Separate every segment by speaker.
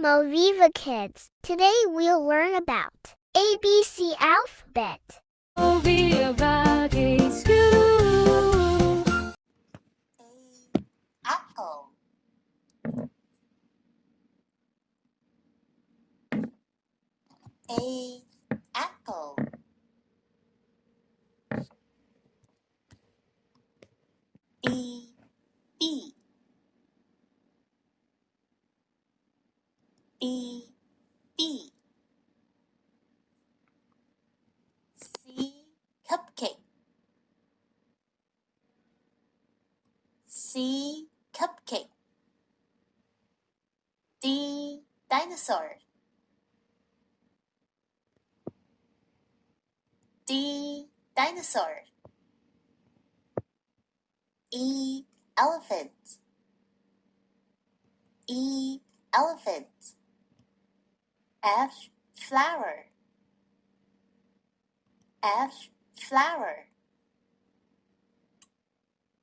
Speaker 1: Moviva Kids. Today we'll learn about ABC alphabet.
Speaker 2: Moviva Kids School.
Speaker 3: apple A apple B B B B C cupcake. C cupcake. D dinosaur. D dinosaur. E elephant. E elephant F flower. F flower.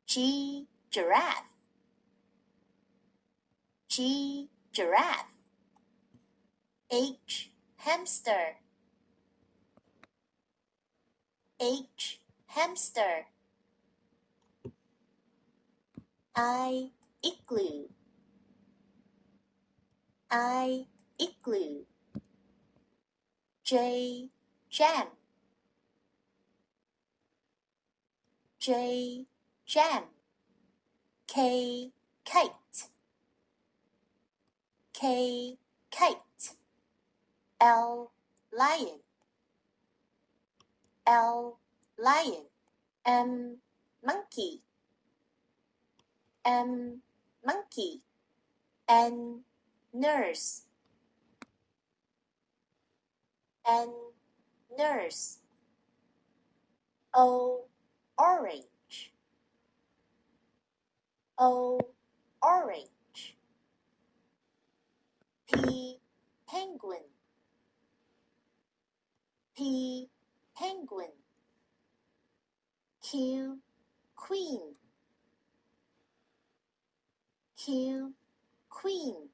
Speaker 3: G giraffe. G giraffe. H hamster. H hamster. I igloo. I igloo J jam J jam K kite. K kite. L lion. L lion. M monkey. M monkey. N nurse N nurse. O orange. O orange. P penguin. P penguin. Q queen. Q queen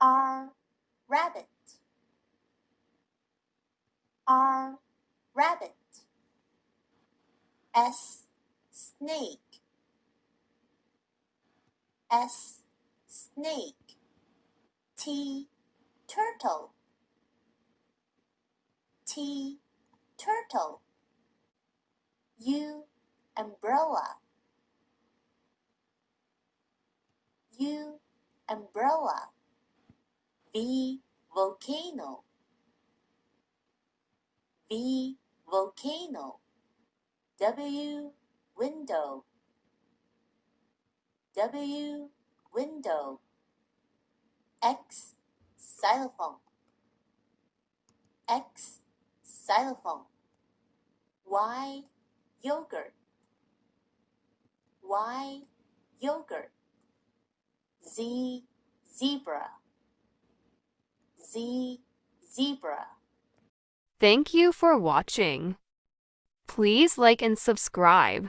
Speaker 3: R rabbit. R rabbit. S snake. S snake. T turtle. T turtle. U umbrella. U umbrella. V volcano. V volcano. W window. W window. X xylophone. X xylophone. Y yogurt. Y yogurt. Z zebra Zebra
Speaker 2: Thank you for watching. Please like and subscribe.